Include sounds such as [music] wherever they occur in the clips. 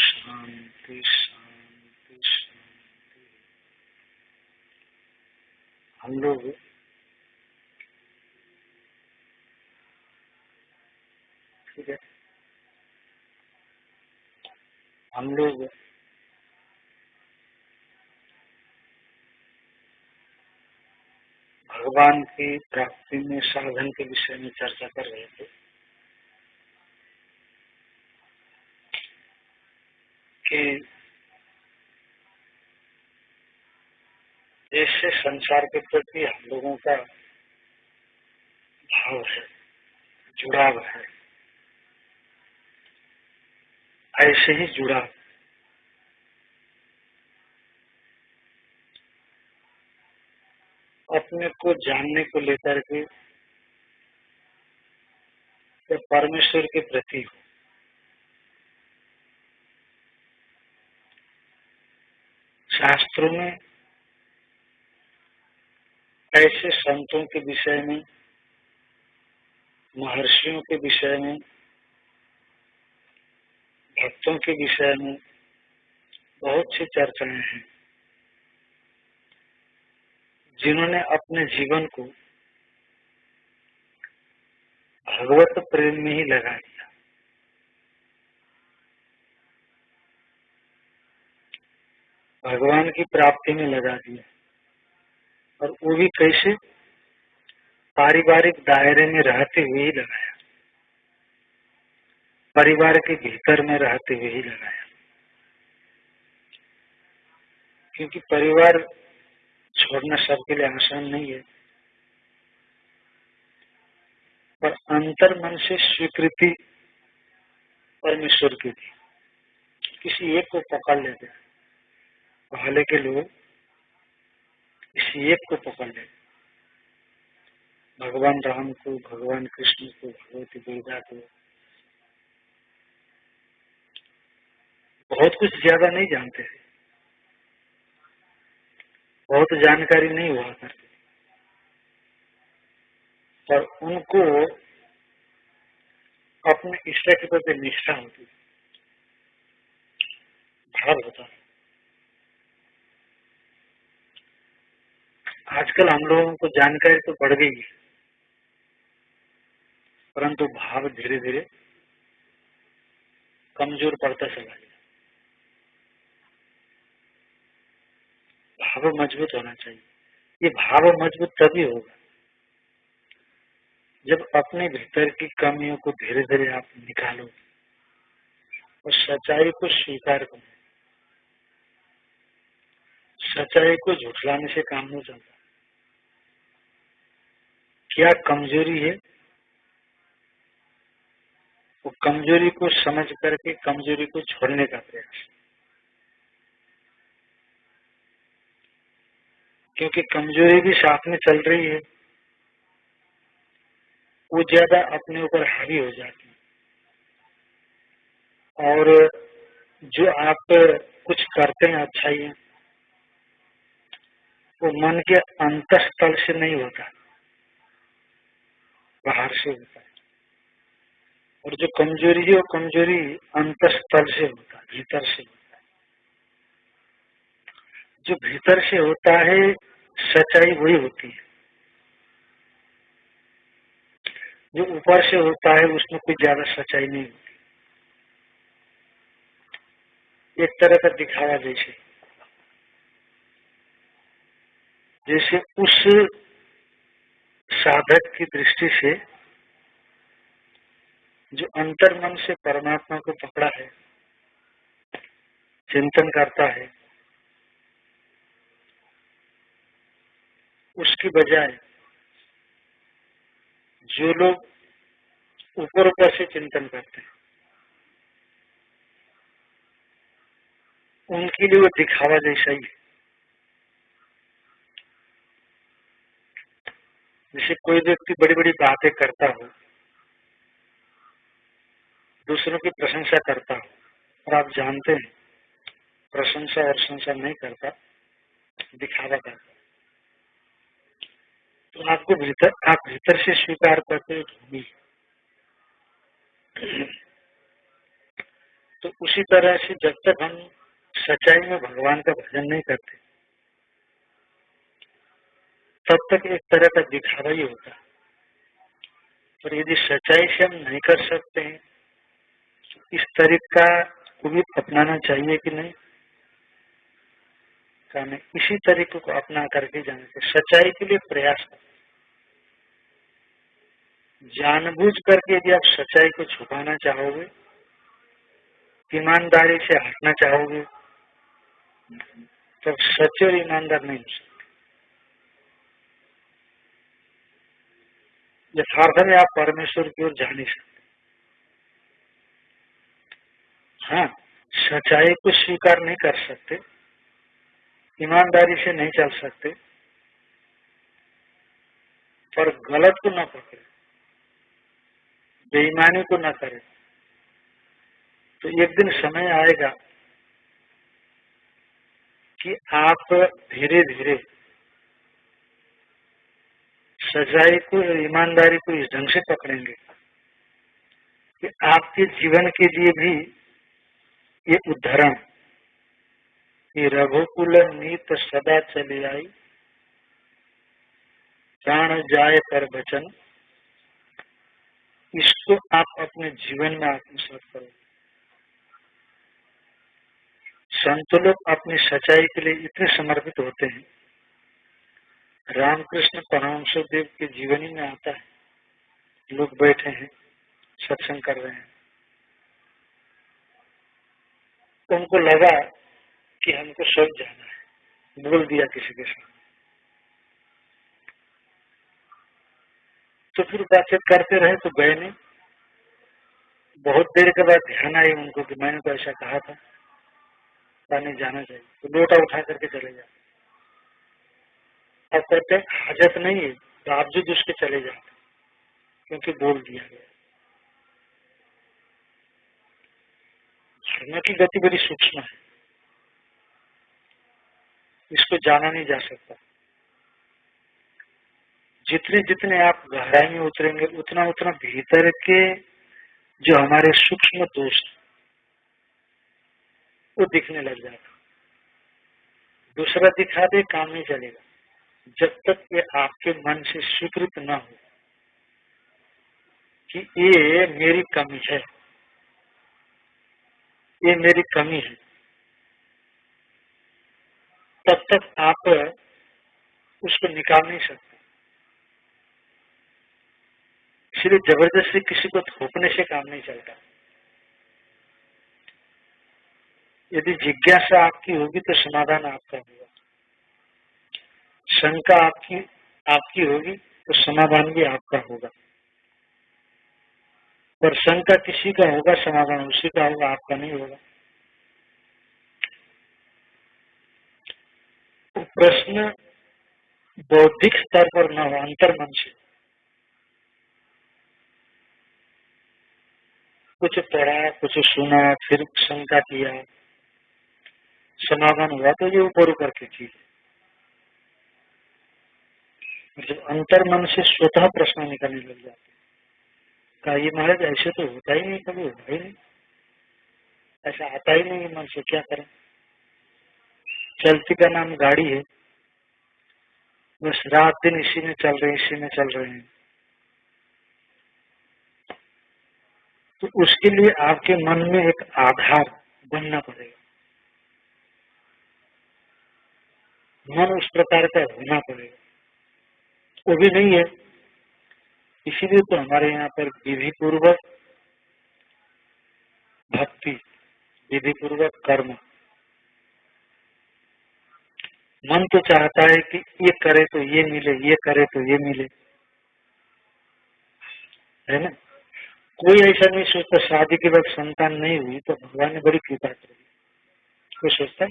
शांति शांति हम लोग ठीक है हम लोग भगवान की प्राप्ति में, साधन के विषय में चर्चा कर रहे थे। कि जैसे संसार के प्रति हम लोगों का भाव है, जुड़ाव है, ऐसे ही जुड़ाव। अपने को जानने को लेकर के परमेश्वर के प्रति शास्त्रों में ऐसे संतों के विषय में, महर्षियों के विषय में, भक्तों के विषय में बहुत सी चर्चाएँ हैं। जिन्होंने अपने जीवन को भगवत प्रेम में ही लगा दिया। भगवान की प्राप्ति में लगा दिया। और वो भी कैसे? पारिवारिक दायरे में रहते हुए ही लगाया। परिवार के भीतर में रहते हुए ही लगाया। क्योंकि परिवार छोड़ना सबके लिए आसान नहीं है। पर अंतर मन से स्वीकृति परमेश्वर की थी। किसी एक को पकड़ लेते पहले के लोग किसी एक को पकड़ लेते भगवान राम को, भगवान कृष्ण को, भगवती दुर्गा को। बहुत कुछ ज़्यादा नहीं जानते थे बहुत जानकारी नहीं हुआ करती पर उनको अपने ईश्वर के प्रति निष्ठा होती भाव होता आजकल हम लोगों को जानकारी तो बढ़ गई परंतु भाव धीरे धीरे कमज़ोर पड़ता चला गया। भाव मज़बूत होना चाहिए। ये भाव मज़बूत तभी होगा जब अपने भीतर की कमियों को धीरे धीरे आप निकालो और सच्चाई को स्वीकार करो सच्चाई को झुठलाने से काम नहीं चलता। क्या कमज़ोरी है? वो कमज़ोरी को समझ करके कमज़ोरी को छोड़ने का प्रयास। क्योंकि कमज़ोरी भी साथ में चल रही है, वो ज़्यादा अपने ऊपर हावी हो जाती है। और जो आप कुछ करते हैं, अच्छाई है, वो मन के अंतस्थल से नहीं होता, बाहर से होता है। और जो कमज़ोरी है, वो कमज़ोरी अंतस्थल से होता है, भीतर से होता है। जो भीतर से होता है सच्चाई वही होती है। जो ऊपर से होता है, उसमें कोई ज़्यादा सच्चाई नहीं होती। एक तरह का दिखावा जैसे। जैसे उस साधक की दृष्टि से जो अंतर्मन से परमात्मा को पकड़ा है, चिंतन करता है उसकी बजाय जो लोग ऊपर ऊपर से चिंतन करते हैं, उनके लिए वो दिखावा जैसा ही है। जैसे कोई व्यक्ति बड़ी बड़ी बातें करता हो, दूसरों की प्रशंसा करता हो, और आप जानते हैं, प्रशंसा और संसार नहीं करता, दिखावा करता तो आपको भीतर, आप भीतर से स्वीकार करते हो तो उसी तरह से जब तक हम सच्चाई में भगवान का भजन नहीं करते, तब तक एक तरह का दिखावा ही होता है। और यदि सच्चाई से हम नहीं कर सकते हैं तो इस तरीका को भी अपनाना चाहिए कि नहीं? कहने इसी तरीके को अपना करके जाने से सच्चाई के लिए प्रयास कर जानबूझ करके यदि आप सच्चाई को छुपाना चाहोगे, ईमानदारी से हटना चाहोगे तो सच्चे और ईमानदार नहीं हो सकते। यथार्थ में आप परमेश्वर की ओर जा नहीं सकते। हाँ सच्चाई को स्वीकार नहीं कर सकते। ईमानदारी से नहीं चल सकते, पर गलत को न पकड़े, बेईमानी को न करे। तो एक दिन समय आएगा कि आप धीरे धीरे सच्चाई को ईमानदारी को इस ढंग से पकड़ेंगे कि आपके जीवन के लिए भी ये उदाहरण ये रघुकुल नीत सदा चले आई। प्राण जाए पर वचन। इसको आप अपने जीवन में आत्मसात करो। संत लोग अपनी सच्चाई के लिए इतने समर्पित होते हैं। रामकृष्ण परमहंस देव के जीवनी में आता है। लोग बैठे हैं, सत्संग कर रहे हैं। उनको लगा कि हमको सब जाना है। बोल दिया किसी के साथ। तो फिर बातचीत करते रहे तो गए नहीं। बहुत देर के बाद ध्यान आई उनको कि मैंने तो ऐसा कहा था। नहीं जाना चाहिए। तो लोटा उठा करके चले जाते। और कहते हाजत नहीं है। बावजूद उसके चले जाते। क्योंकि बोल दिया गया। धर्म की गति बड़ी सूक्ष्म है। इसको जाना नहीं जा सकता। जितने जितने आप गहराई में उतरेंगे, उतना उतना भीतर के जो हमारे सूक्ष्म दोष वो दिखने लग जाएगा दूसरा दिखा दे, काम नहीं चलेगा। जब तक ये आपके मन से स्वीकृत न हो कि ये मेरी कमी है, ये मेरी कमी है तब तक आप उसको निकाल नहीं सकते। इसलिए ज़बरदस्ती किसी को थोपने से काम नहीं चलता। यदि जिज्ञासा आपकी होगी तो समाधान आपका होगा। शंका आपकी आपकी होगी तो समाधान भी आपका होगा। पर शंका किसी का होगा, समाधान उसी का होगा, आपका नहीं होगा। प्रश्न बौद्धिक स्तर पर न हो अंतर मन से। कुछ पढ़ा, कुछ सुना, फिर शंका किया। समाधान हुआ तो ये ऊपर ऊपर की चीज़ जब अंतर मन से स्वतः प्रश्न निकलने लग जाते कहा, ये महाराज, ऐसे तो होता ही नहीं, कभी होता ही नहीं। ऐसा आता ही नहीं मन से, क्या करें? चलती का नाम गाड़ी है। बस रात दिन इसी में चल रहे हैं, इसी में चल रहे हैं। तो उसके लिए आपके मन में एक आधार बनना पड़ेगा। मन उस प्रकार का होना पड़ेगा। वो भी नहीं है। इसीलिए तो हमारे यहाँ पर विधि पूर्वक भक्ति विधि पूर्वक कर्म मन तो चाहता है कि ये करे तो ये मिले, ये करे तो ये मिले। है ना? कोई ऐसा नहीं सोचता, शादी के बाद संतान नहीं हुई तो भगवान ने बड़ी कृपा करी। कोई सोचता है?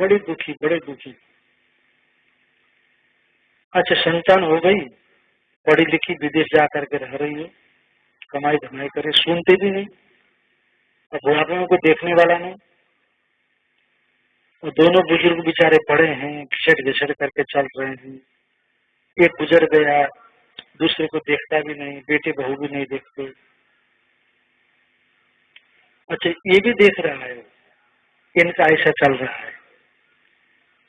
बड़ी दुखी, बड़े दुखी। अच्छा संतान हो गई, पढ़ी लिखी विदेश जा करके रह रही है, कमाई धमाई करे, सुनते भी नहीं, और बुढ़ापे में कोई देखने वाला नहीं। और दोनों बुज़ुर्ग बेचारे पड़े हैं, घिसट घिसट करके चल रहे हैं। एक गुजर गया, दूसरे को देखता भी नहीं, बेटे बहू भी नहीं देखते। अच्छा ये भी देख रहा है, इनका ऐसा चल रहा है।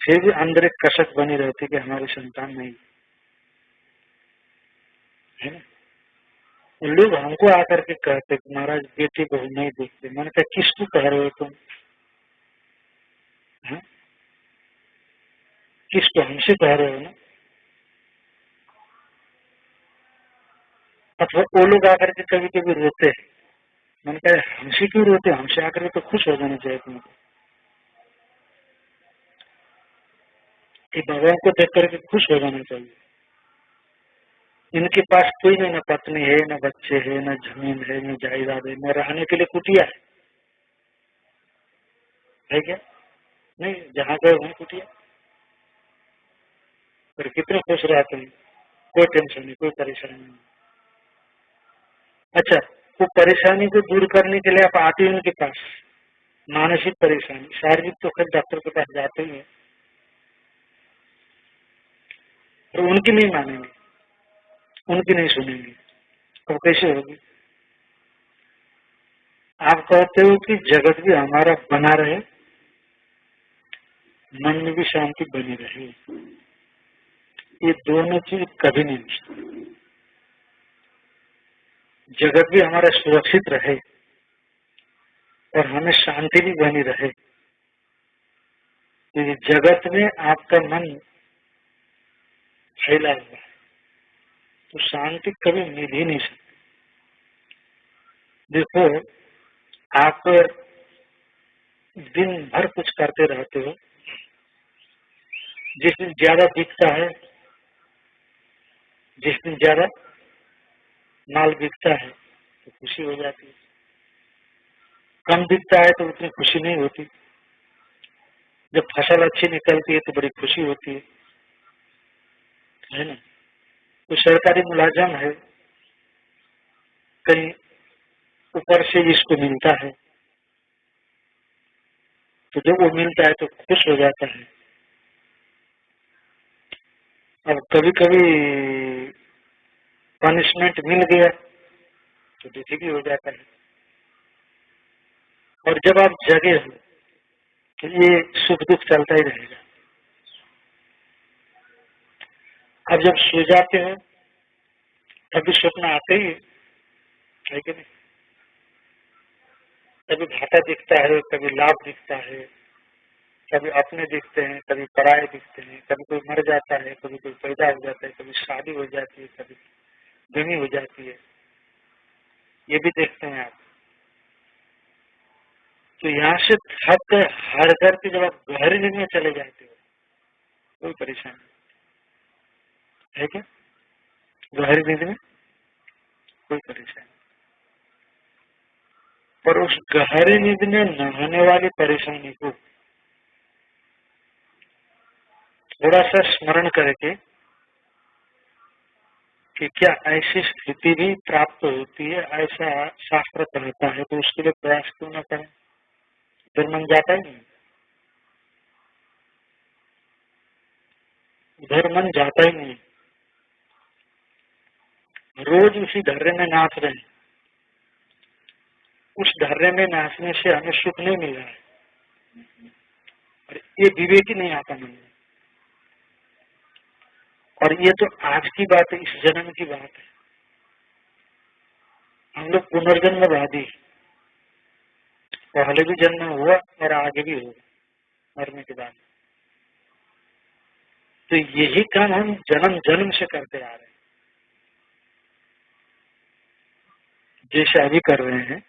फिर भी अंदर एक कसक बनी रहती कि हमारी संतान नहीं है। लोग हमको आकर के कहते महाराज, बेटे बहू नहीं देखते। मैंने कहा, किसको कह रहे हो तुम? है? किसको हमसे कह रहे हो? ना अथवा वो लोग आकर के कभी कभी रोते हैं। मैंने कहा, हमसे क्यों रोते हमसे आकर के तो खुश हो जाना चाहिए तुमको। कि भगवान को देख करके खुश हो जाना चाहिए। इनके पास कोई नहीं ना पत्नी है, न बच्चे है, ना ज़मीन है, न जायदाद है, न रहने के लिए कुटिया है। है क्या? नहीं, जहाँ गए वहीं कुटिया पर कितने खुश रहते हैं। कोई टेंशन नहीं, कोई परेशानी नहीं। अच्छा वो परेशानी को दूर करने के लिए आप आते हैं उनके पास। मानसिक परेशानी, शारीरिक तो खैर डॉक्टर के पास जाते ही तो उनकी नहीं मानेंगे, उनकी नहीं सुनेंगे। अब कैसे होगी? आप कहते हो कि जगत भी हमारा बना रहे मन में भी शांति बनी रहे। ये दोनों चीज़ कभी नहीं जगत भी हमारा सुरक्षित रहे और हमें शांति भी बनी रहे। क्योंकि जगत में आपका मन फैला हुआ है तो शांति कभी मिल ही नहीं सकती। देखो, आप दिन भर कुछ करते रहते हो जिस दिन ज़्यादा बिकता है, जिस दिन ज़्यादा माल बिकता है तो खुशी हो जाती है। कम बिकता है तो उतनी खुशी नहीं होती। जब फ़सल अच्छी निकलती है तो बड़ी खुशी होती है। है ना? तो सरकारी मुलाजम है, कहीं ऊपर से इसको मिलता है तो जब वो मिलता है तो खुश हो जाता है। अब कभी कभी पनिशमेंट मिल गया तो भी हो जाता है। और जब आप जगे हो तो ये सुख दुख चलता ही रहेगा। अब जब सो जाते हो तभी स्वप्न आते ही है कि नहीं? कभी घाटा दिखता है कभी लाभ दिखता है। कभी अपने दिखते हैं, कभी पराये दिखते हैं, कभी कोई मर जाता है, कभी कोई पैदा हो जाता है, कभी शादी हो जाती है, कभी गमी हो जाती है। ये भी देखते हैं आप। तो यहाँ से थक हर घर के जब आप गहरी में चले जाते हो, कोई परेशानी है क्या? गहरी नींद में कोई परेशानी पर उस गहरी नींद में नहाने वाली परेशानी को थोड़ा सा स्मरण करके कि क्या ऐसी स्थिति भी प्राप्त होती है, ऐसा शास्त्र कहता है तो उसके लिए प्रयास क्यों न करें? फिर मन जाता ही नहीं। उधर मन जाता ही नहीं। रोज उसी धर्रे में नाच रहे हैं। उस धर्रे में नाचने से हमें सुख नहीं मिल रहा है। और ये विवेक ही नहीं आता मन में। और ये तो आज की बात है, इस जन्म की बात है। हम लोग पुनर्जन्मवादी पहले भी जन्म हुआ और आगे भी होगा, मरने के बाद। तो यही काम हम जन्म जन्म से करते आ रहे हैं। जैसे अभी कर रहे हैं,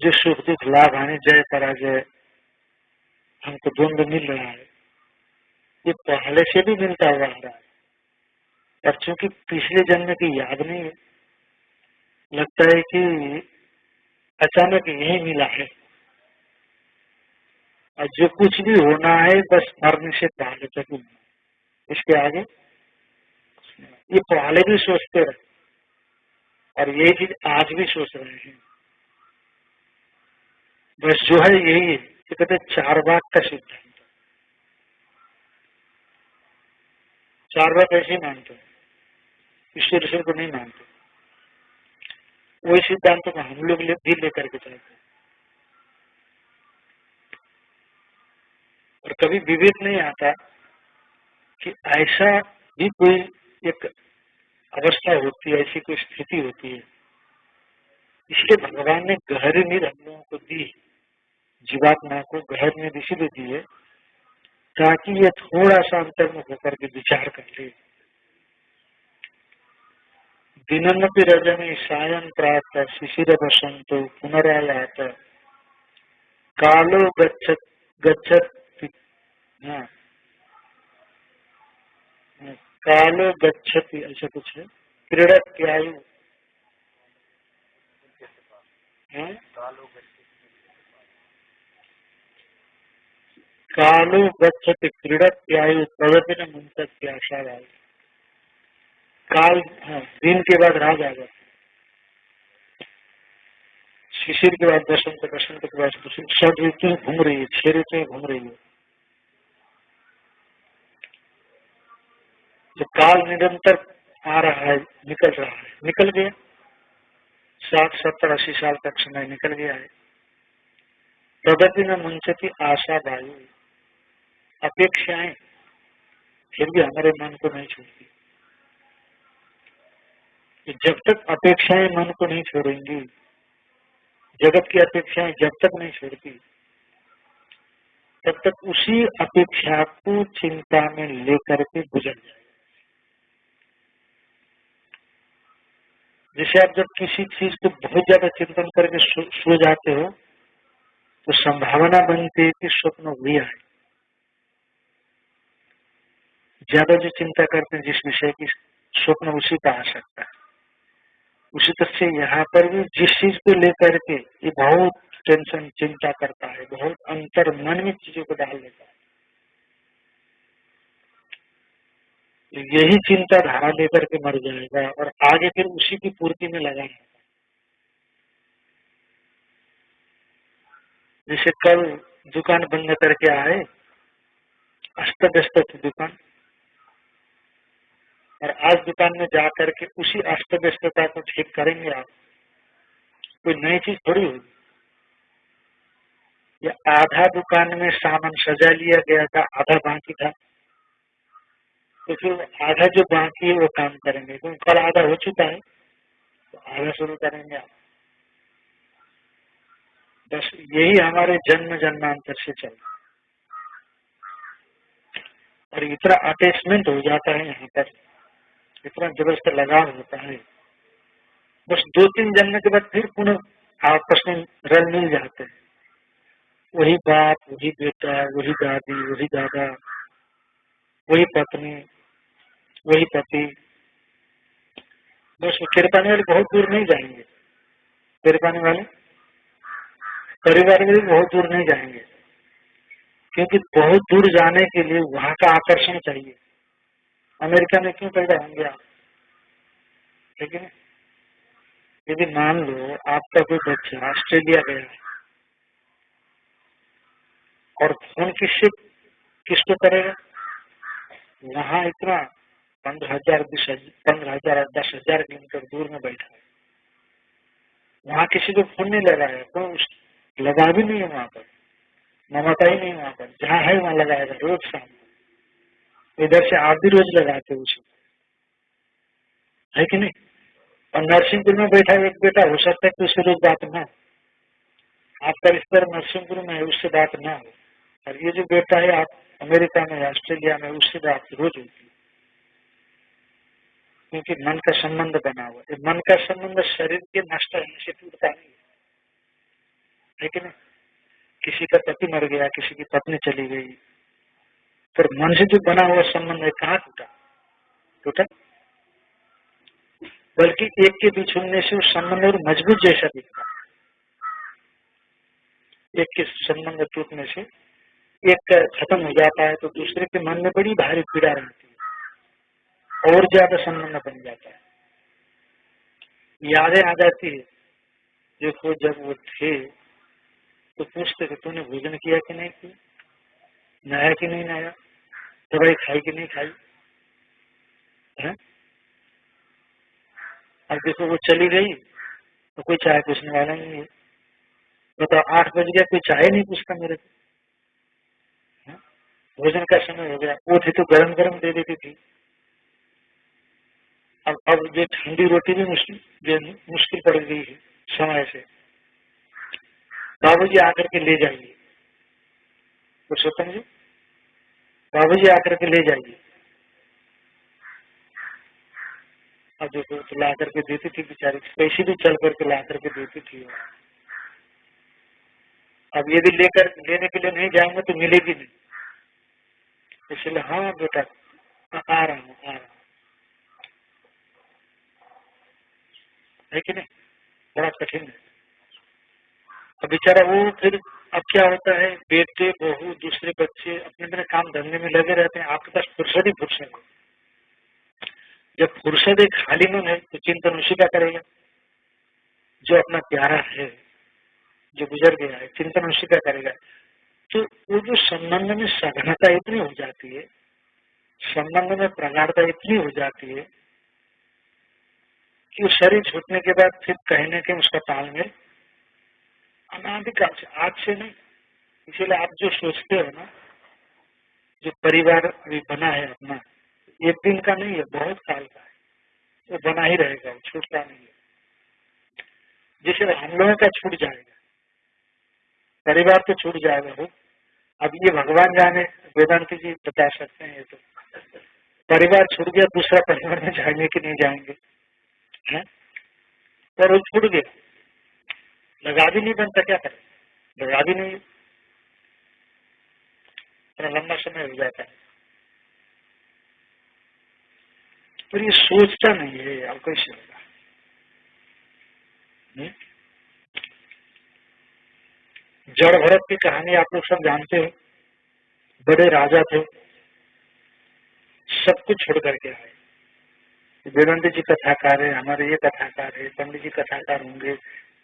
जो सुख दुख, लाभ आने जय पराजय, हमको द्वंद मिल रहा है। ये पहले से भी मिलता हुआ रहा है और चूँकि पिछले जन्म की याद नहीं है। लगता है कि अचानक यही मिला है। और जो कुछ भी होना है, बस मरने से पहले तक ही इसके आगे ये पहले भी सोचते रहे। और ये चीज़ आज भी सोच रहे हैं। बस जो है यही है कहते चार बाग का सिद्धांत। चार बाग ऐसे मानते ईश्वर ईश्वर को नहीं मानते। वही सिद्धांतों को हम लोग भी लेकर के चलते और कभी विवेक नहीं आता कि ऐसा भी कोई एक अवस्था होती है, ऐसी कोई स्थिति होती है। इसलिए भगवान ने गहरी नींद हम लोगों को दी जीवात्मा को गहर नींद इसीलिए दी है ताकि ये थोड़ा सा अंतर्मुख होकर के विचार कर ले दिनमपि रजनी सायं प्राप्त शिशिर बसंत पुनरायात कालो गच्छत गच्छत हाँ। कालो गच्छति, ऐसा कुछ है। क्रीड़क त्यायु हाँ? कालो गच्छति क्रीड़क त्यायु प्रगति न मुंतक प्यासा वायु काल हाँ दिन के बाद राज आ शिशिर के बाद बसंत बसंत के बाद सब ऋतु घूम रही है छह ऋतु घूम रही है। जो काल निरंतर आ रहा है, निकल रहा है। निकल गया। साठ, सत्तर, अस्सी साल तक समय निकल गया है। प्रगति में मुंचती आशा वायु अपेक्षाएँ, फिर भी हमारे मन को नहीं छोड़ती। जब तक अपेक्षाएँ मन को नहीं छोड़ेंगी, जगत की अपेक्षाएँ जब तक नहीं छोड़ती, तब तक उसी अपेक्षा को चिंता में लेकर के गुजर जाए। जैसे आप जब किसी चीज़ को बहुत ज़्यादा चिंतन करके सो जाते हो तो संभावना बनती है कि स्वप्न भी आए ज़्यादा जो चिंता करते हैं, जिस विषय की स्वप्न उसी का आ सकता है। उसी तरह से यहाँ पर भी जिस चीज़ को लेकर के ये बहुत टेंशन चिंता करता है, बहुत अंतर मन में चीज़ों को डाल देता है। यही चिंता धारा लेकर के मर जाएगा और आगे फिर उसी की पूर्ति में लगा जैसे कल दुकान बंद करके आए अस्त व्यस्त थी दुकान। और आज दुकान में जा करके उसी अस्त व्यस्तता को ठीक करेंगे आप, कोई नई चीज़ थोड़ी होगी या आधा दुकान में सामान सजा लिया गया था, आधा बाकी था? तो फिर आधा जो बाकी है वो काम करेंगे, क्योंकि कल आधा हो चुका है तो आधा शुरू करेंगे आप। बस यही हमारे जन्म जन्मांतर से चल और इतना अटैचमेंट हो जाता है यहाँ पर। इतना ज़बरदस्त लगाव होता है। बस दो तीन जन्म के बाद फिर पुनः आपस में रल मिल जाते हैं। वही बाप, वही बेटा, वही दादी, वही दादा, वही पत्नी, वही पति। बस फिर पाने वाले बहुत दूर नहीं जाएँगे। फिर पाने वाले परिवार में भी बहुत दूर नहीं जाएँगे। क्योंकि बहुत दूर जाने के लिए वहाँ का आकर्षण चाहिए। अमेरिका में क्यों पैदा होंगे आप? ठीक है? यदि मान लो आपका कोई बच्चा ऑस्ट्रेलिया गया है और फ़ोन किससे किसको करेगा? वहाँ इतना पंद्रह हज़ार, बीस पंद्रह हज़ार, दस हज़ार किलोमीटर दूर में बैठा है। वहाँ किसी को फ़ोन नहीं लगा लगाया तो लगा भी नहीं है वहाँ पर ममता ही नहीं वहाँ पर। जहाँ है वहाँ लगाएगा रोज शाम। इधर से आप भी रोज लगाते हो उसे है कि नहीं और नरसिंहपुर में बैठा एक बेटा हो सकता है कि उससे रोज बात ना आपका रिश्तेदार नरसिंहपुर में है उससे बात ना हो और ये जो बेटा है आप अमेरिका में ऑस्ट्रेलिया में उससे बात रोज होती है क्योंकि मन का संबंध बना हुआ है मन का संबंध शरीर के नष्ट होने से टूटता नहीं है नहीं किसी का पति मर गया किसी की पत्नी चली गई फिर मन से जो बना हुआ संबंध है, कहाँ टूटा? टूटा? बल्कि एक के बीच होने से उस संबंध और मज़बूत जैसा दिखता एक के संबंध टूटने से एक खत्म हो जाता है तो दूसरे के मन में बड़ी भारी पीड़ा रहती है। और ज़्यादा संबंध बन जाता है। यादें आ जाती है। देखो, जब वो थे तो पूछते थे, तूने भोजन किया कि नहीं किया? नया कि नहीं नया? दवाई खाई कि नहीं खाई? है? अब देखो, वो चली गई तो कोई चाय पूछने वाला नहीं है। बताओ तो आठ बज गया, कोई चाय नहीं पूछता मेरे को। भोजन का समय हो गया। वो थी तो गरम गरम दे देती थी। अब अब ये ठंडी रोटी भी मुश्किल मुश्किल पड़ गई है समय से। बाबू जी आकर के ले जाइए। पुरुषोत्तम जी आकर के ले जाइए। अब देखो तो ला करके देती थी बेचारी भी चल करके ला करके देती थी अब यदि लेकर, लेने के लिए नहीं जाएँगे तो मिलेगी नहीं। इसलिए हाँ बेटा, आ रहा हूँ, आ रहा हूँ। है कि नहीं? बड़ा कठिन है। बेचारा वो फिर अब क्या होता है, बेटे, बहू, दूसरे बच्चे अपने अपने काम धंधे में लगे रहते हैं, आपके पास फुर्सत ही फुर्सत जब फुर्सत एक खाली मन है तो चिंतन उसी का करेगा? जो अपना प्यारा है, जो गुजर गया है, चिंतन उसी का करेगा? तो वो जो संबंध में सघनता इतनी हो जाती है, संबंध में प्रगाढ़ता इतनी हो जाती है, कि शरीर छूटने के बाद फिर कहने के उसका तालमेल अनाधिकाल से आज से नहीं, इसीलिए आप जो सोचते हो ना, जो परिवार भी बना है अपना, एक दिन का नहीं है, बहुत काल का है। वो तो बना ही रहेगा छूटता नहीं है। जैसे हम लोगों का छूट जाएगा, परिवार तो छूट जाएगा वो। अब ये भगवान जाने, वेदांत जी बता सकते हैं ये तो। परिवार छूट गया, दूसरा परिवार में जाएँगे कि नहीं जाएँगे, है? पर वो छूट गया। लगा भी नहीं बनता क्या करें? लगा भी नहीं। इतना लंबा समय हो जाता है। पर ये सोचता नहीं है, अब कैसे होगा? हम्म? जड़ भरत की कहानी आप लोग सब जानते हो। बड़े राजा थे। सब कुछ छोड़ करके आए। वेदांत जी कथाकार है, हमारे ये कथाकार है, पंडित जी कथाकार होंगे।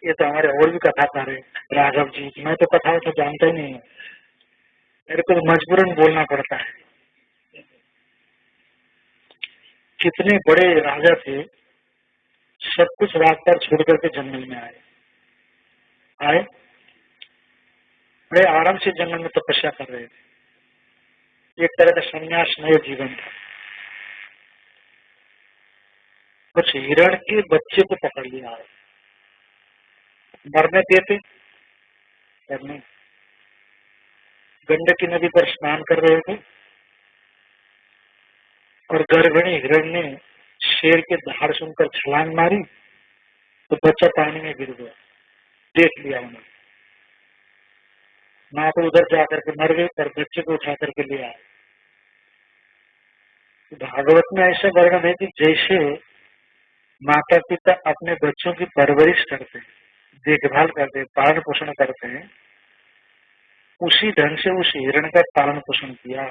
ये तो हमारे और भी कथाकार है। राघव जी, मैं तो कथा तो जानता ही नहीं हूँ। मेरे को तो मजबूरन बोलना पड़ता है। कितने बड़े राजा थे, सब कुछ पर छोड़ करके जंगल में आए। आए? बड़े आराम से जंगल में तपस्या तो कर रहे थे। एक तरह का संन्यासमय जीवन था। कुछ हिरण के बच्चे को पकड़ लिया है मरने देते गंडकी नदी पर स्नान कर रहे थे। और गर्भिणी हिरण ने शेर के धाड़ सुनकर छलांग मारी तो बच्चा पानी में गिर गया। देख लिया उन्होंने। माँ तो उधर जाकर के मर गई, पर बच्चे को उठा करके ले आए। भागवत में ऐसा वर्णन है कि जैसे माता पिता अपने बच्चों की परवरिश करते हैं देखभाल करते हैं पालन पोषण करते हैं। उसी ढंग से उस हिरण का पालन पोषण किया।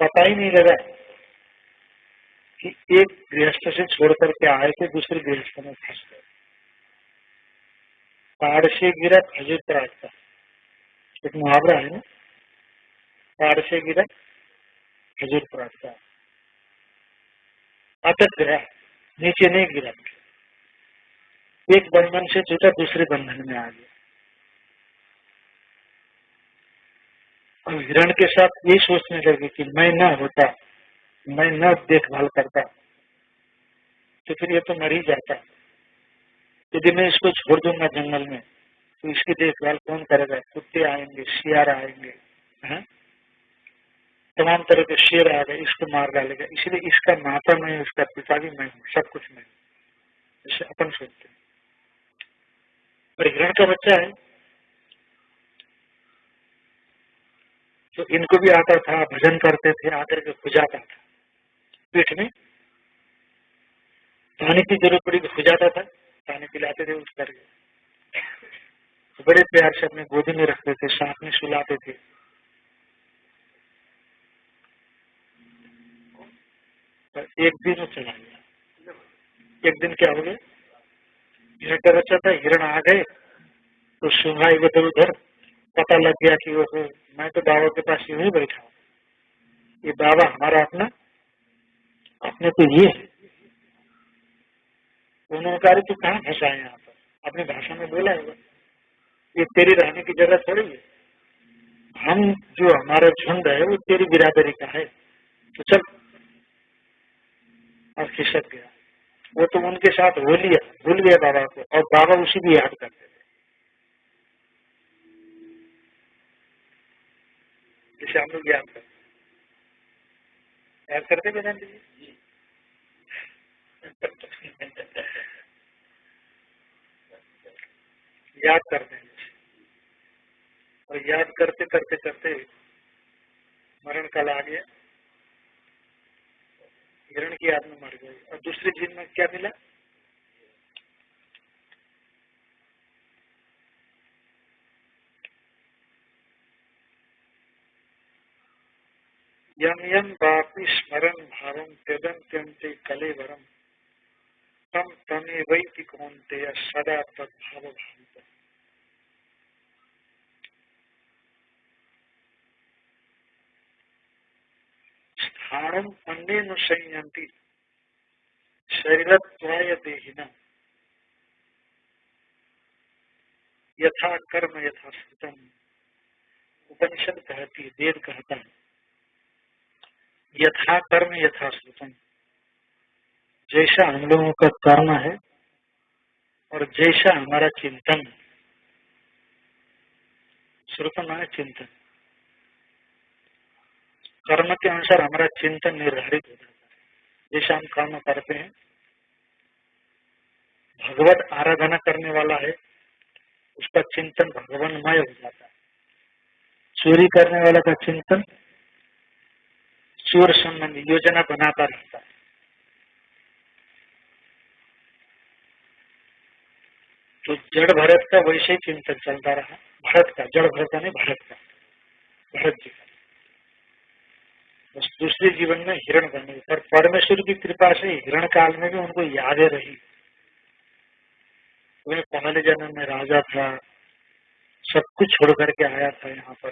पता ही नहीं लगा कि एक गृहस्थ से छोड़ करके आए थे, दूसरे गृहस्थ में फंस गए। पहाड़ से गिरा खजूर पर आता एक मुहावरा है ना? पहाड़ से गिरा खजूर पर आता अटक गया, नीचे नहीं गिरा। एक बंधन से जुटा दूसरे बंधन में आ गया। और हिरण के साथ ये सोचने लगे कि मैं न होता, मैं न देखभाल करता तो फिर ये तो मर ही जाता। यदि मैं इसको छोड़ दूँगा जंगल में तो इसकी देखभाल कौन करेगा? कुत्ते आएँगे शियार आएँगे तमाम तरह के शेर आ गए, इसको मार डालेगा। इसलिए इसका माता मैं, इसका पिता भी मैं हूँ, सब कुछ मैं इसे अपन सोचते हैं। पर हिरण का बच्चा है तो इनको भी आता था, भजन करते थे, आकर के खुजाता था। पीठ में पानी की ज़रूरत पड़ी हो जाता था, पानी पिलाते थे, उठ करके तो बड़े प्यार से अपने गोदी में रखते थे, साथ में सुलाते थे। पर एक दिन चला गया। एक दिन क्या हो गया? का बच्चा था हिरण आ गए तो सुना इधर उधर पता लग गया कि वो मैं तो बाबा के पास यूँ ही बैठा हूँ। ये बाबा हमारा अपना, अपने तो ये है। उन्होंने कहा तू कहाँ फंसा है यहाँ पर? अपनी भाषा में बोला होगा ये तेरी रहने की जगह थोड़ी है। हम जो हमारा झुंड है, वो तेरी बिरादरी का है। तो चल, और खिसक गया। वो तो उनके साथ हो लिया भूल गया बाबा को, और बाबा उसी भी याद करते थे। जिसे हम लोग याद करते याद करते वेदांत जी? [laughs] याद करते हैं। और याद करते करते करते मरण काल आ गया। हिरण की आदमी मर गई और दूसरे जीवन में क्या मिला? यम यम बापी स्मरण भावम त्यदंत्यंते कलेवरम तम तमे वैति सदा तद्भाव भावित स्थानम अन्य संयंती शरीरत्वाय देहिना यथा कर्म यथा स्थितम उपनिषद कहती वेद कहता है। यथा कर्म यथा स्थितम जैसा हम लोगों का कर्म है और जैसा हमारा चिंतन। श्रुतम है चिंतन। कर्म के अनुसार हमारा चिंतन निर्धारित हो जाता है। जैसे हम कर्म करते हैं, भगवत आराधना करने वाला है, उसका चिंतन भगवानमय हो जाता है। चोरी करने वाला का चिंतन चोर संबंधी योजना बनाता रहता है। तो जड़ भरत का वैसे ही चिंतन चलता रहा। भरत का, जड़ भरत नहीं भरत का, भरत जी का। बस दूसरे जीवन में हिरण बने पर परमेश्वर की कृपा से हिरण काल में भी उनको यादें रही। वे पहले जन्म में राजा था। सब कुछ छोड़ करके आया था यहाँ पर।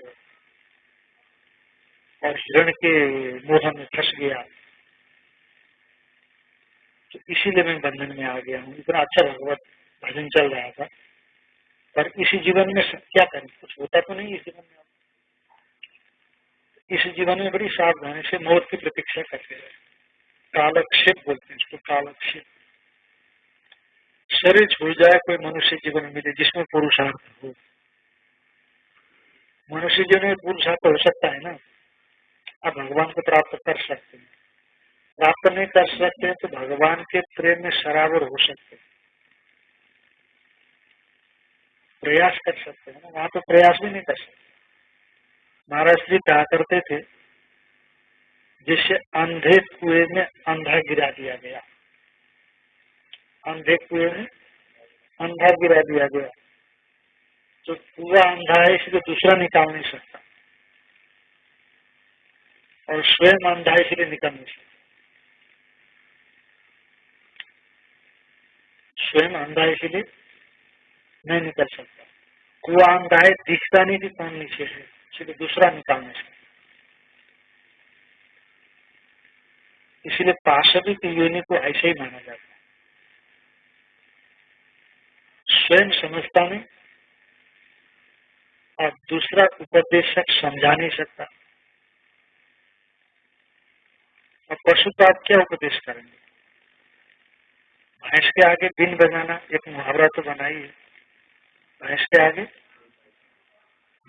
और हिरण के मोह में फंस गया। तो इसीलिए मैं बंधन में आ गया हूँ। इतना अच्छा भगवत भजन चल रहा था। पर इसी जीवन में क्या करें? कुछ होता तो नहीं इस जीवन में। इस जीवन में बड़ी सावधानी से मौत की प्रतीक्षा करते रहे। कालक्षेप बोलते हैं इसको, कालक्षेप। शरीर छूट जाए, कोई मनुष्य जीवन मिले जिसमें पुरुषार्थ हो। मनुष्य जीवन में पुरुषार्थ हो सकता है ना? आप भगवान को प्राप्त कर सकते हैं। प्राप्त नहीं कर सकते हैं तो भगवान के प्रेम में शराबर हो सकते हैं। प्रयास कर सकते हैं ना? वहाँ तो प्रयास भी नहीं कर सकते। महाराज जी कहा करते थे? जिससे अंधे कुएँ में अंधा गिरा दिया गया। अंधे कुएँ में अंधा गिरा दिया गया। तो कुआ अंधा है, इसलिए दूसरा निकाल नहीं सकता। और स्वयं अंधा है, इसलिए निकाल नहीं सकता। स्वयं अंधा है, इसलिए नहीं निकल सकता। कुआ अंधा है, दिखता नहीं कि कौन नीचे है। इसलिए दूसरा निकालने से इसलिए पार्षदी की योनि को ऐसे ही माना जाता है। स्वयं समझता नहीं और दूसरा उपदेशक समझा नहीं सकता। और पशु को आप क्या उपदेश करेंगे? भैंस के आगे दिन बजाना एक मुहावरा तो बनाई है भैंस के आगे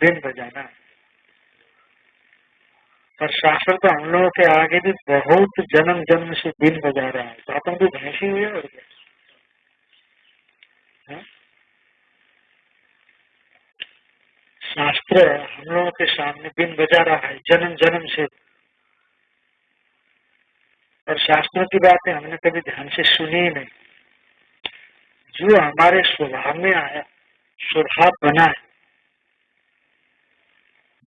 दिन बजाना। और शास्त्र तो हम लोगों के आगे भी बहुत जन्म जन्म से दिन बजा रहा है। तो अपन भी भैंसी हुए और क्या? हाँ? शास्त्र हम लोगों के सामने दिन बजा रहा है, जन्म जन्म से। और शास्त्रों की बातें हमने कभी ध्यान से सुनी नहीं। जो हमारे स्वभाव में आया, स्वभाव बना है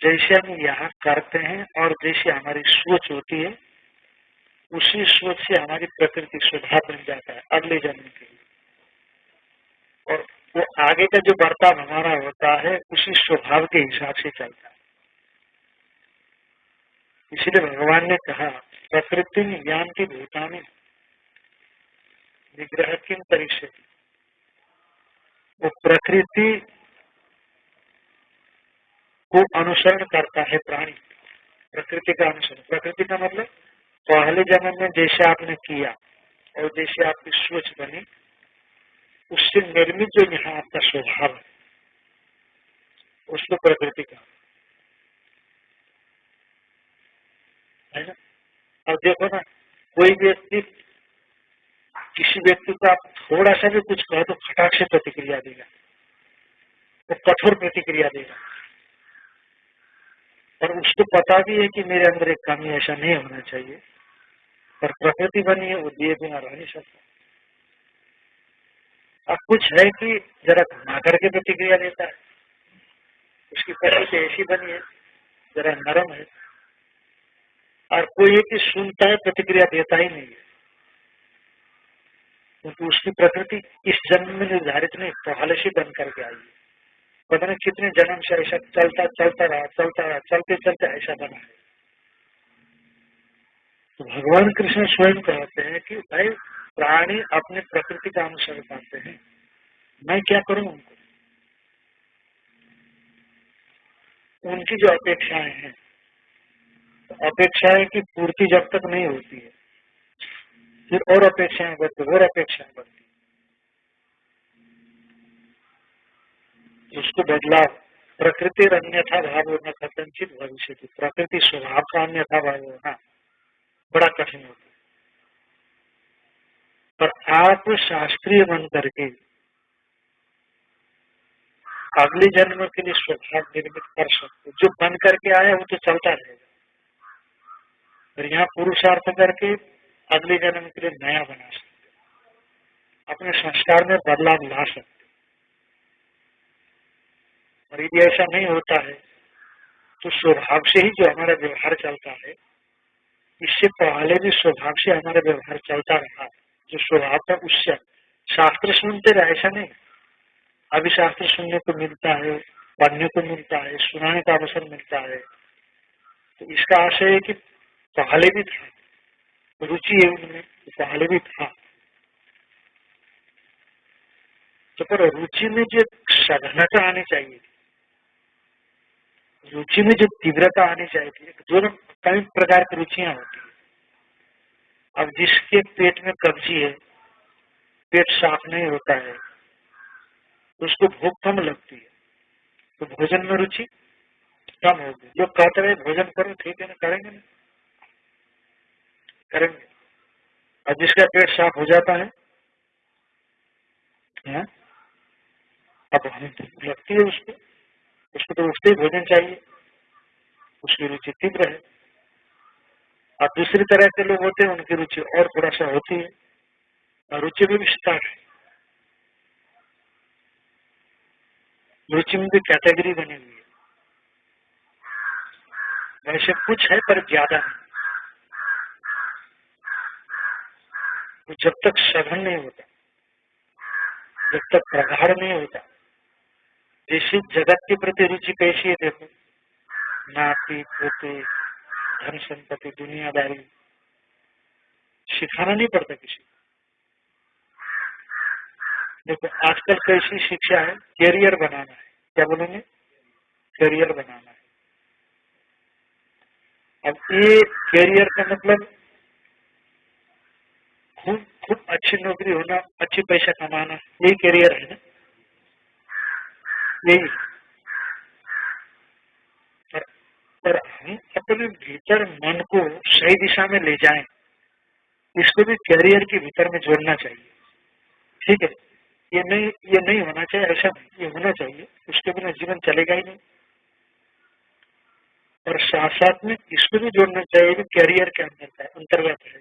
जैसे हम यहाँ करते हैं और जैसे हमारी सोच होती है, उसी सोच से हमारी प्रकृति स्वभाव बन जाता है अगले जन्म के लिए। और वो आगे का जो बर्ताव हमारा होता है, उसी स्वभाव के हिसाब से चलता है। इसलिए भगवान ने कहा, प्रकृति की भूतानी निग्रह किन परीक्षा वो प्रकृति को अनुसरण करता है प्राणी। प्रकृति का अनुसरण। प्रकृति का मतलब पहले जन्म में जैसे आपने किया और जैसे आपकी सोच बनी, उससे निर्मित जो यहाँ आपका स्वभाव है, उसको प्रकृति का है ना? अब देखो ना, कोई व्यक्ति, किसी व्यक्ति को आप थोड़ा सा भी कुछ कहो तो खटाक से प्रतिक्रिया देगा। वो तो कठोर प्रतिक्रिया देगा। और उसको पता भी है कि मेरे अंदर एक कमी ऐसा नहीं होना चाहिए। पर प्रकृति बनी है, वो दिए बिना रह नहीं सकता। अब कुछ है कि जरा घुमा करके प्रतिक्रिया देता है। उसकी प्रकृति ऐसी बनी है, जरा नरम है। और कोई है कि सुनता है, प्रतिक्रिया देता ही नहीं है। क्योंकि उसकी प्रकृति इस जन्म में निर्धारित नहीं, पहले से बन करके आई है। पता नहीं कितने जन्म से ऐसा चलता चलता रहा चलता रहा, चलते चलते ऐसा बना है। तो भगवान कृष्ण स्वयं कहते हैं कि भाई, प्राणी अपने प्रकृति का अनुसरण करते हैं। मैं क्या करूँ उनको? उनकी जो अपेक्षाएँ हैं तो अपेक्षाएँ की पूर्ति जब तक नहीं होती है, फिर और अपेक्षाएँ बढ़ती और अपेक्षाएँ बढ़ती उसको बदलाव प्रकृति अन्यथा भाव होना कथनचित भविष्य प्रकृति स्वभाव का अन्यथा भाव होना बड़ा कठिन होता है। पर आप शास्त्रीय बन करके, अगले जन्म के लिए स्वभाव निर्मित कर सकते जो बन करके आया, वो तो चलता रहेगा। और यहाँ पुरुषार्थ करके अगले जन्म के लिए नया बना सकते अपने संस्कार में बदलाव ला सकते और यदि ऐसा नहीं होता है तो स्वभाव से ही जो हमारा व्यवहार चलता है, इससे पहले भी स्वभाव से हमारा व्यवहार चलता रहा जो स्वभाव था, उससे शास्त्र सुनते रहे, ऐसा नहीं। अभी शास्त्र सुनने को मिलता है, पढ़ने को मिलता है, सुनाने का अवसर मिलता है। तो इसका आशय है कि पहले भी था, रुचि है उनमें तो पहले भी था। तो पर रुचि में जो सघनता आनी चाहिए रुचि में जो तीव्रता आनी चाहिए दोनों कई प्रकार की रुचियाँ होती है। अब जिसके पेट में कब्जी है, पेट साफ़ नहीं होता है, उसको भूख कम लगती है तो भोजन में रुचि कम होगी। जो कहते रहे भोजन करो, ठीक है ना, करेंगे ना? करेंगे। और जिसका पेट साफ़ हो जाता है? अब लगती है उसको। उसको तो उसके भोजन चाहिए? उसकी रुचि तीव्र है। और दूसरी तरह के लोग होते हैं, उनकी रुचि और थोड़ा सा होती है। और रुचि में भी विस्तार है। रुचि में भी कैटेगरी बनी हुई है। वैसे कुछ है, पर ज़्यादा तो जब तक सघन नहीं होता, जब तक प्रगाढ़ नहीं होता जैसे जगत के प्रति रुचि कैसी है देखो, नाती, पोते, धन संपत्ति, दुनियादारी, सिखाना नहीं पड़ता किसी देखो, आजकल कैसी शिक्षा है? कैरियर बनाना है। क्या बोलेंगे? कैरियर बनाना है। अब ये कैरियर का मतलब खूब खूब अच्छी नौकरी होना, अच्छी पैसा कमाना यही कैरियर है ना? यही पर, अपने भीतर मन को सही दिशा में ले जाएँ इसको भी कैरियर के भीतर में जोड़ना चाहिए। ठीक है? ये नहीं ये नहीं होना चाहिए ऐसा ये होना चाहिए। उसके बिना जीवन चलेगा ही नहीं। और साथ साथ में इसको भी जोड़ना चाहिए कि कैरियर के अंदर अंतर्गत है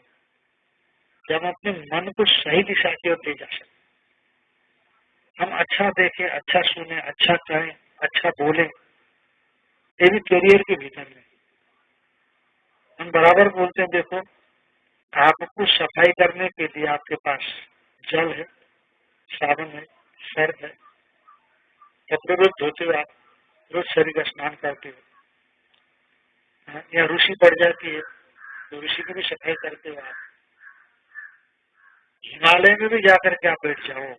कि हम अपने मन को सही दिशा की ओर ले जा सकते हम अच्छा देखें अच्छा सुने अच्छा कहें अच्छा बोले ये भी कैरियर के भीतर में। हम बराबर बोलते हैं देखो आपको सफ़ाई करने के लिए आपके पास जल है साबुन है सर्फ है कपड़े रोज धोते हुए आप रोज शरीर का स्नान करते हो। हाँ, या ऋषि पड़ जाती है तो ऋषि की भी सफ़ाई करते हो आप। हिमालय में भी जाकर के आप बैठ जाओ।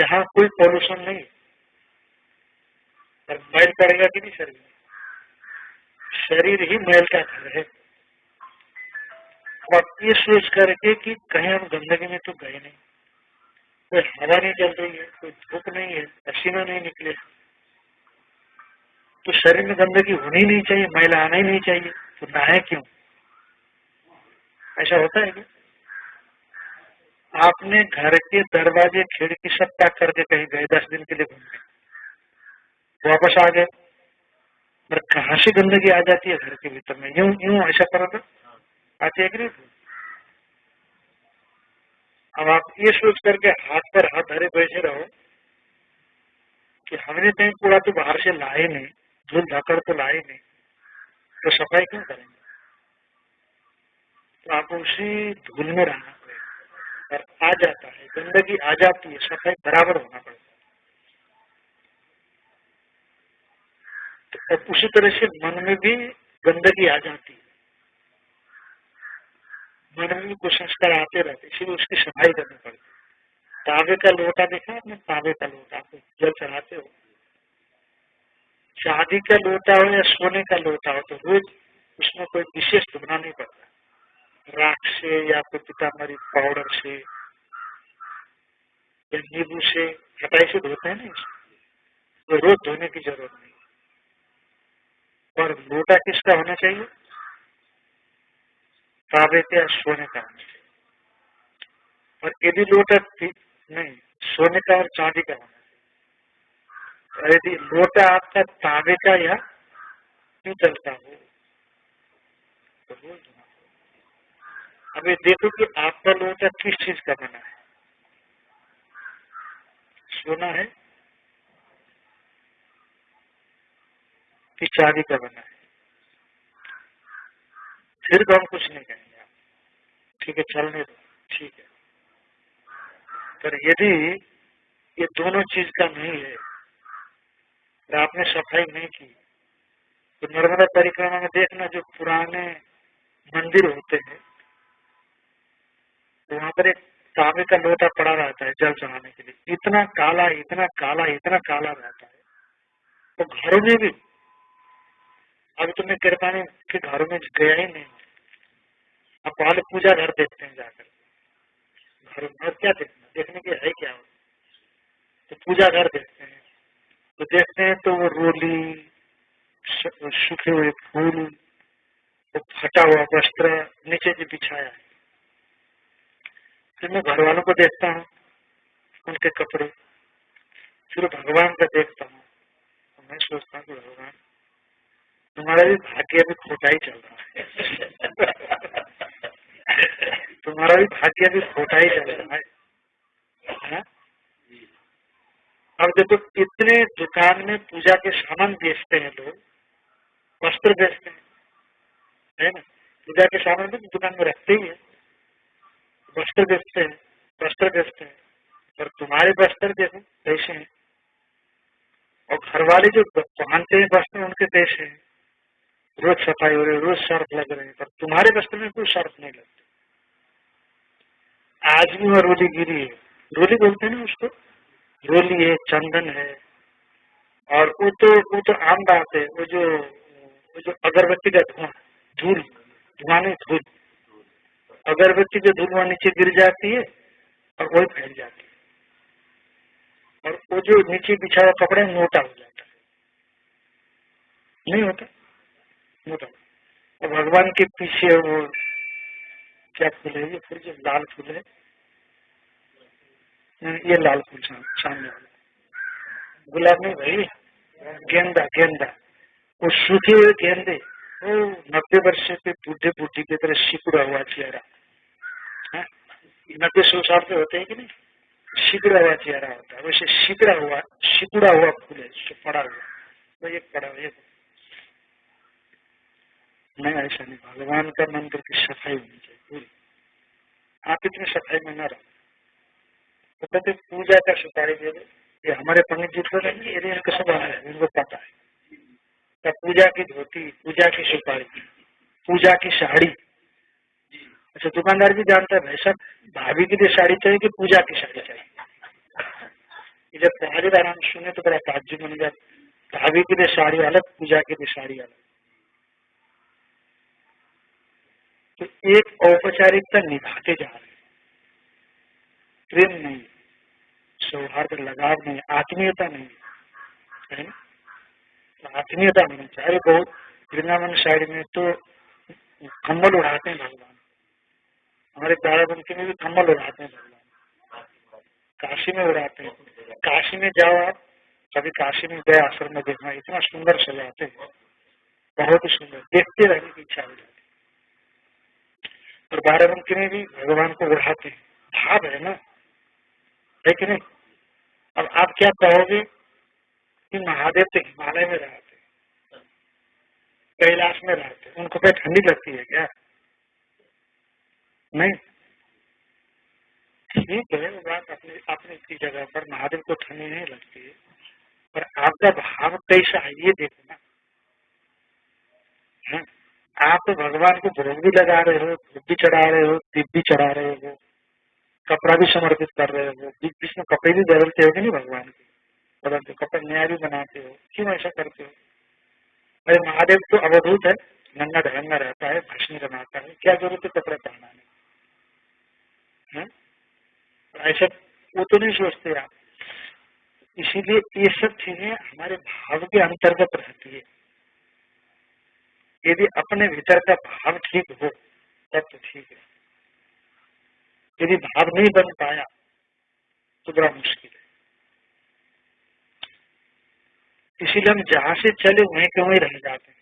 जहाँ कोई पॉल्यूशन नहीं। और मैल करेगा कि नहीं शरीर? शरीर ही मैल का घर है। अब ये सोच करके कि कहीं हम गंदगी में तो गए नहीं। कोई हवा नहीं चल रही है, कोई धूप नहीं है, पसीना नहीं निकले। तो शरीर में गंदगी होनी नहीं चाहिए मैला आना ही नहीं चाहिए। तो नहाए क्यों? ऐसा होता है क्या? आपने घर के दरवाजे खिड़की सब पैक करके कहीं गए, दस दिन के लिए घूमने वापस आ गए। पर कहा से गंदगी आ जाती है घर के भीतर में? यूँ यूँ ऐसा करो तो। आते नहीं अब आप ये सोच करके हाथ पर हाथ धरे बैठे रहो कि हमने कहीं कूड़ा तो बाहर से लाए नहीं, धूल धकड़ तो लाए नहीं। तो सफ़ाई क्यों करेंगे? तो आप उसी धूल में रहना। पड़ेगा आ जाता है, गंदगी आ जाती है, सफ़ाई बराबर होना पड़ेगा और उसी तरह से मन में भी गंदगी आ जाती है। मन में भी कुछ संस्कार आते रहते इसलिए उसकी सफ़ाई करनी पड़ती है। तांबे का लोटा देखा आपने? तांबे का लोटा आप जल चढ़ाते हो। चांदी का लोटा हो या सोने का लोटा हो तो रोज उसमें कोई विशेष धुना नहीं पड़ता। राख से या फिर पितामरी पाउडर से या नींबू से खटाई से धोते हैं ना तो रोज धोने की ज़रूरत नहीं। पर लोटा किसका होना चाहिए? ताबे का या सोने का होना चाहिए। और यदि लोटा नहीं, सोने का और चांदी का होना चाहिए। यदि लोटा आपका तांबे का या पीतल का हो तो अब ये देखो कि आपका लोटा किस चीज़ का बना है? सोना है? कि चांदी का बना है? फिर तो हम कुछ नहीं कहेंगे आप। ठीक है, चलने दो। ठीक है। पर यदि ये दोनों चीज़ का नहीं है, और आपने सफ़ाई नहीं की तो नर्मदा परिक्रमा में देखना जो पुराने मंदिर होते हैं वहाँ पर एक तांबे का लोटा पड़ा रहता है जल चढ़ाने के लिए। इतना काला इतना काला इतना काला रहता है। तो घरों में भी अभी तो मैं कृपाणी के घरों में गया ही नहीं अब पहले पूजा घर देखते हैं जाकर। घर में क्या देखना? देखने के है क्या? तो पूजा घर देखते हैं। तो देखते हैं तो वो रोली सूखे हुए फूल, वो फटा हुआ वस्त्र नीचे जो बिछाया है। फिर मैं घर वालों को देखता हूँ, उनके कपड़े। फिर भगवान का देखता हूँ। तो मैं सोचता हूँ भगवान, तुम्हारा भी भाग्य भी खोटा ही चल रहा है। [laughs] तुम्हारा भी भाग्य भी खोटा ही चल रहा है। हाँ? अब देखो, इतने दुकान में पूजा के सामान बेचते हैं लोग, वस्त्र बेचते हैं। है ना? पूजा के सामान भी दुकान में रखते ही है। वस्त्र बेचते हैं वस्त्र बेचते हैं। और तुम्हारे वस्त्र देखो कैसे हैं, और घर वाले जो पहनते हैं वस्त्र उनके कैसे हैं, रोज सफ़ाई हो रही रोज सर्फ लग रहे हैं, पर तुम्हारे वस्त्र में कोई सर्फ नहीं लगता। आज भी वह रोली गिरी है। रोली बोलते हैं ना उसको? रोली है, चंदन है, और वो तो वो तो आम बात है, वो जो वो जो अगरबत्ती का धुआँ, धूल धुआँ धूल। अगरबत्ती धूल वहाँ नीचे गिर जाती है और वही फैल जाती है। और वो जो नीचे बिछा हुआ कपड़ा मोटा हो जाता है। नहीं होता? मोटा। और भगवान के पीछे वो क्या फूल है? ये फूल जो लाल फूल है। ये लाल फूल सामने वाला। गुलाब नहीं भाई गेंदा गेंदा। वो सूखे हुए गेंदे। नब्बे वर्ष के बूढ़े बूढ़ी की तरह सिकुड़ा हुआ चेहरा। नब्बे सौ साल के होते हैं कि नहीं? शिकड़ा हुआ चेहरा होता है। वैसे शिकड़ा हुआ, शिकुड़ा हुआ फूल है पड़ा हुआ तो एक पड़ा हुआ नहीं ऐसा नहीं, भगवान का मंदिर की सफ़ाई होनी चाहिए, पूरी। आप इतनी सफ़ाई में न रहो। तो कहते पूजा का सुपारी दे दो। ये हमारे पंडित जी तो नहीं ये इनको सब इनको पता है। तो पूजा की धोती, पूजा की सुपारी, पूजा की साड़ी अच्छा दुकानदार भी जानता है, भाई साहब, भाभी के लिए साड़ी चाहिए कि पूजा की साड़ी चाहिए? जब पहली बार हम सुने तो बड़ा ताज्जुब बन गया। भाभी के लिए साड़ी अलग, पूजा के लिए साड़ी अलग। तो एक औपचारिकता निभाते जा रहे प्रेम नहीं, सौहार्द, लगाव नहीं, आत्मीयता नहीं। है तो आत्मीयता होनी चाहिए। बहुत वृंदावन साइड में तो कम्बल उड़ाते हैं भगवान। हमारे बाराबंकी में भी कम्बल उड़ाते हैं काशी में उड़ाते हैं। काशी में जाओ आप, कभी काशी में गए, आश्रम में देखना, इतना सुंदर सजाते हैं। बहुत ही सुंदर, देखते रहने की इच्छा हो जाती और बाराबंकी में भी भगवान को उड़ाते हैं। भाव है ना? है कि नहीं? अब आप क्या कहोगे कि महादेव तो हिमालय में रहते कैलाश में रहते उनको क्या ठंडी लगती है क्या? नहीं। ठीक है वो बात अपनी अपनी की जगह पर महादेव को ठंडी नहीं लगती है। पर आपका भाव कैसा है ये देखो ना है? हाँ, आप तो भगवान को भोग भी लगा रहे हो धूप भी चढ़ा रहे हो दीप भी चढ़ा रहे हो कपड़ा भी समर्पित कर रहे हो बीच बीच में कपड़े भी बदलते हो कि नहीं भगवान के? बदलते कपड़े नया भी बनाते हो क्यों ऐसा करते हो? अरे महादेव तो अवधूत है नंगा ढंगा रहता है भस्मी बनाता है क्या ज़रूरत है कपड़े पहनाने ऐसा वो तो नहीं सोचते आप। इसीलिए ये सब चीज़ें हमारे भाव के अंतर्गत रहती है। यदि अपने भीतर का भाव ठीक हो, तब तो ठीक है। यदि भाव नहीं बन पाया तो बड़ा मुश्किल है। इसीलिए हम जहाँ से चले, वहीं के वहीं रह जाते हैं।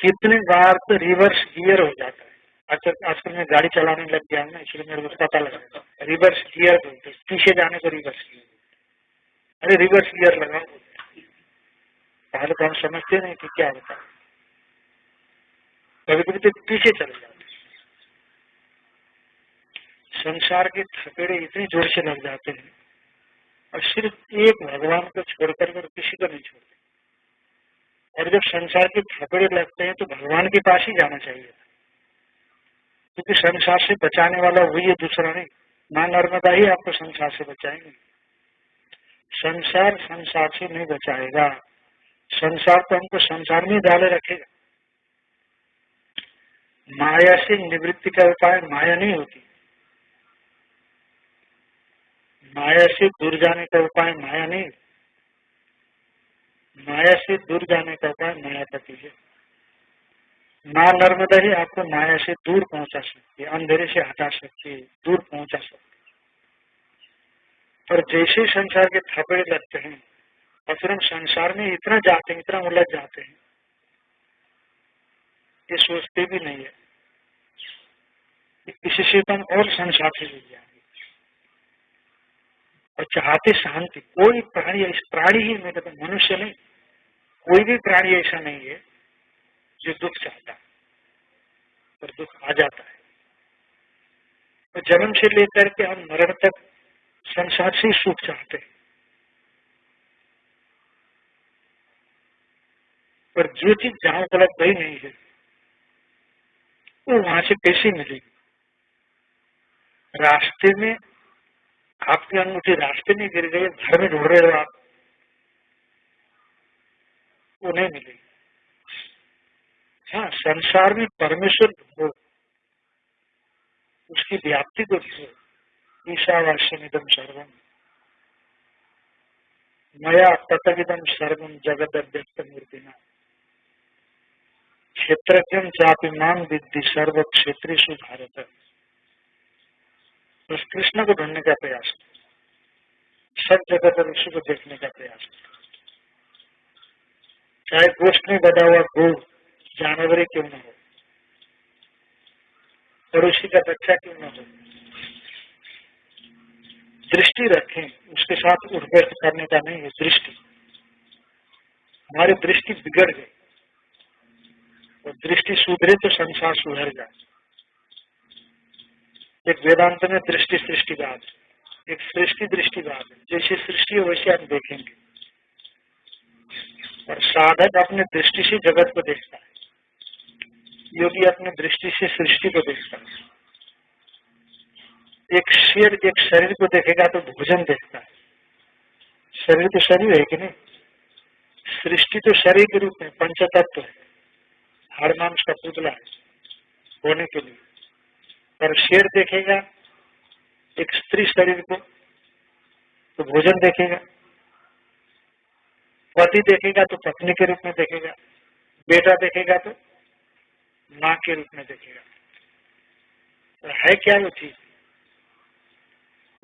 कितने बार तो रिवर्स गियर हो जाता है। अच्छा आजकल मैं गाड़ी चलाने लग गया ना, इसलिए मेरे को पता लगा। रिवर्स गियर बोलते पीछे जाने को रिवर्स गियर। अरे रिवर्स गियर लगाओ पहले तो हम समझते नहीं कि क्या होता है। कभी कभी तो पीछे चले जाते संसार के थपेड़े इतने ज़ोर से लग जाते हैं। और सिर्फ़ एक भगवान को छोड़कर कर किसी को नहीं छोड़ते। और जब संसार के थपेड़े लगते हैं तो भगवान के पास ही जाना चाहिए। क्योंकि संसार से बचाने वाला वही है दूसरा नहीं। माँ नर्मदा ही आपको संसार से बचाएँगे। संसार संसार से नहीं बचाएगा। संसार तो हमको संसार में डाले रखेगा। माया से निवृत्ति का उपाय माया नहीं होती। माया से दूर जाने का उपाय माया नहीं। माया से दूर जाने का उपाय मायापति है। माँ नर्मदा ही आपको माया से दूर पहुँचा सकती है, अंधेरे से हटा सकती है, दूर पहुँचा सकती है। जैसे संसार के थपड़े लगते हैं और फिर हम संसार में इतना जाते हैं, इतना उलझ जाते हैं, ये सोचते भी नहीं है इससे तो हम और संसार से जुड़ जाएँगे। और चाहते शांति, कोई प्राणी इस प्राणी ही मैं कहता मनुष्य नहीं, कोई भी प्राणी ऐसा नहीं है जो दुख चाहता है, पर दुख आ जाता है। तो जन्म से लेकर के हम मरण तक संसार से सुख चाहते हैं। पर जो चीज़ जहाँ उपलब्ध ही नहीं है, वो वहाँ से कैसे मिलेगी? रास्ते में आपकी अंगूठी रास्ते में गिर गई घर में ढूंढ रहे हो आप वो नहीं मिलेगी। हाँ संसार में परमेश्वर हो उसकी व्याप्ति को ईशा ईशावास्यमिदम सर्वम मया तथविदम सर्वम जगत अव्यक्त मूर्ति क्षेत्र चापी मान विद्धि सर्व क्षेत्र भारत। उस कृष्ण को ढूँढने का प्रयास। सब जगत विश्व को देखने का प्रयास। चाहे गोष्ठ में बदा हुआ गोड़ जानवर क्यों न हो? पड़ोसी का बच्चा क्यों न हो? दृष्टि रखें, उसके साथ उठ बैठ करने का नहीं है दृष्टि। हमारी दृष्टि बिगड़ गई। और दृष्टि सुधरे तो संसार सुधर जाए। एक वेदांत में दृष्टि सृष्टिवाद एक सृष्टि दृष्टिवाद है। जैसी सृष्टि है, वैसे हम देखेंगे। और साधक अपने दृष्टि से जगत को देखता है। योगी अपने दृष्टि से सृष्टि को देखता है, एक शेर एक शरीर को देखेगा तो भोजन देखता है। शरीर तो शरीर है कि नहीं? सृष्टि तो शरीर के रूप में, पंचतत्व है। हर मांस का पुतला है होने के लिए। पर शेर देखेगा, एक स्त्री शरीर को तो भोजन देखेगा। पति देखेगा तो पत्नी के रूप में देखेगा। बेटा देखेगा तो माँ के रूप में देखेगा तो है क्या वो चीज़?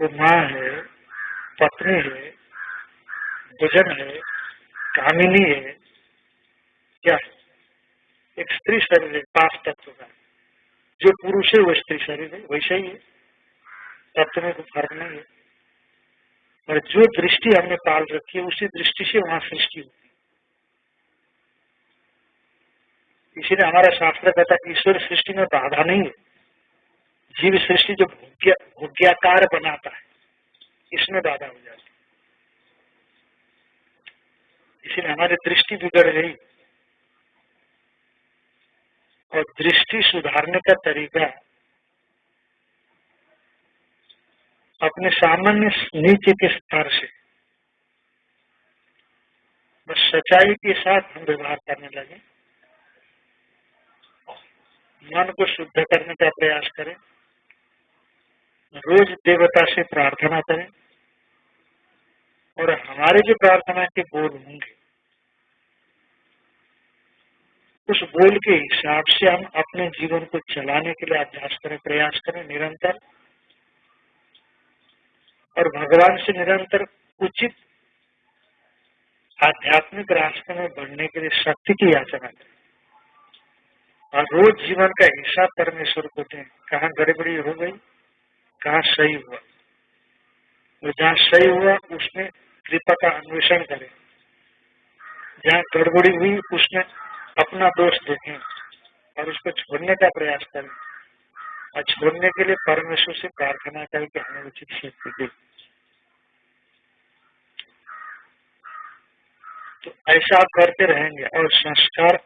वो माँ है, पत्नी है भोजन है, कामिनी है, क्या है? एक स्त्री शरीर है, पाँच तत्व का। जो पुरुष है, वो स्त्री शरीर है, वैसा ही है। तत्व में कोई फ़र्क नहीं है। और जो दृष्टि हमने पाल रखी है, उसी दृष्टि से वहाँ सृष्टि होती है इसीलिए हमारा शास्त्र कहता है ईश्वर सृष्टि में बाधा नहीं है। जीव सृष्टि जो भोग्याकार बनाता है, इसमें बाधा हो जाती है। इसीलिए हमारी दृष्टि बिगड़ गई। और दृष्टि सुधारने का तरीका अपने सामान्य नीचे के स्तर से, बस सच्चाई के साथ हम व्यवहार करने लगे। मन को शुद्ध करने का प्रयास करें। रोज देवता से प्रार्थना करें। और हमारे जो प्रार्थना के बोल होंगे, उस बोल के हिसाब से हम अपने जीवन को चलाने के लिए अभ्यास करें, प्रयास करें निरंतर। और भगवान से निरंतर उचित आध्यात्मिक रास्ते में बढ़ने के लिए शक्ति की याचना करें। और रोज जीवन का हिस्सा परमेश्वर को दें कहा गड़बड़ी हो गई, कहा सही हुआ। तो जहाँ सही हुआ, उसमें कृपा का अन्वेषण करें। जहाँ गड़बड़ी हुई, उसमें अपना दोष देखें और उसको छोड़ने का प्रयास करें। और छोड़ने के लिए परमेश्वर से प्रार्थना करें कि हमें उचित शक्ति दे। तो ऐसा आप करते रहेंगे और संस्कार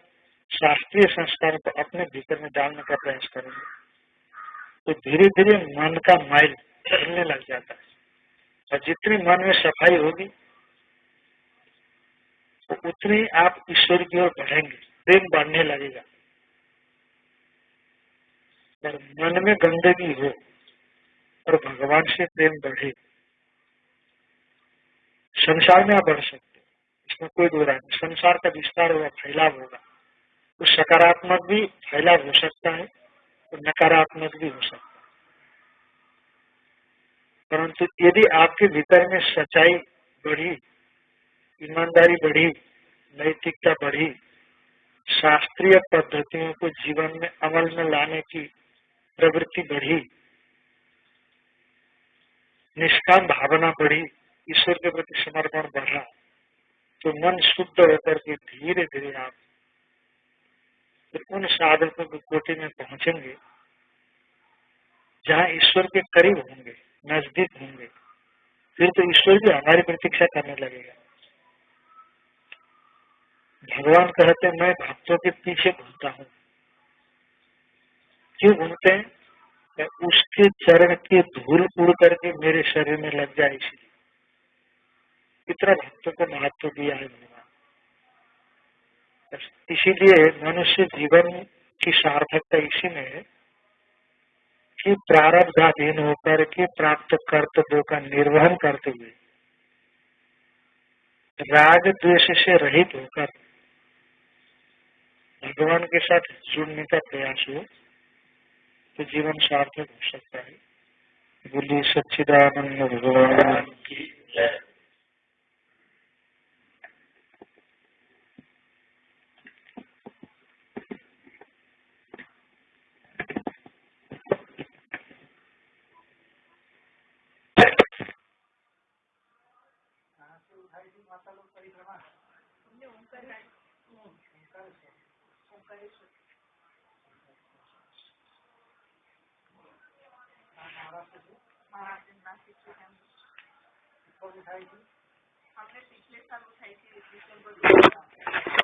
शास्त्रीय संस्कार को अपने भीतर में डालने का प्रयास करेंगे। तो धीरे धीरे मन का माइल चलने लग जाता है। और जितनी मन में सफ़ाई होगी तो उतनी आप ईश्वर की ओर बढ़ेंगे, प्रेम बढ़ने लगेगा। और मन में गंदगी हो और भगवान से प्रेम बढ़े, संसार में आप बढ़ सकते इसमें कोई दो नहीं। संसार का विस्तार होगा, फैलाव होगा। तो सकारात्मक भी फैलाव हो सकता है और नकारात्मक भी हो सकता है। परंतु यदि आपके भीतर में सच्चाई बढ़ी, ईमानदारी बढ़ी, नैतिकता बढ़ी, शास्त्रीय पद्धतियों को जीवन में अमल में लाने की प्रवृत्ति बढ़ी, निष्काम भावना बढ़ी, ईश्वर के प्रति समर्पण बढ़ा तो मन शुद्ध होकर के धीरे धीरे आप उन साधकों की कोटि में पहुँचेंगे, जहाँ ईश्वर के करीब होंगे, नज़दीक होंगे, फिर तो ईश्वर भी हमारी प्रतीक्षा करने लगेगा। भगवान कहते मैं भक्तों के पीछे घूमता हूँ। क्यों घूमते हैं? उसके चरण की धूल उड़ करके मेरे शरीर में लग जाए इसलिए इतना भक्तों को महत्व दिया है भगवान इसीलिए मनुष्य जीवन की सार्थकता इसी में है कि प्रारब्धाधीन होकर के प्राप्त कर्तव्यों का निर्वहन करते हुए, राग द्वेष से रहित होकर भगवान के साथ जुड़ने का प्रयास हो तो जीवन सार्थक हो सकता है। बोलिए, सच्चिदानंद भगवान की थी माता लोग परिक्रमा म्हणजे ओंकार ओंकारेश्वर ओंकारेश्वर महाराष्ट्र से महाराष्ट्र नासिक से हम कब उठाई थी हमने पिछले साल उठाई थी दिसंबर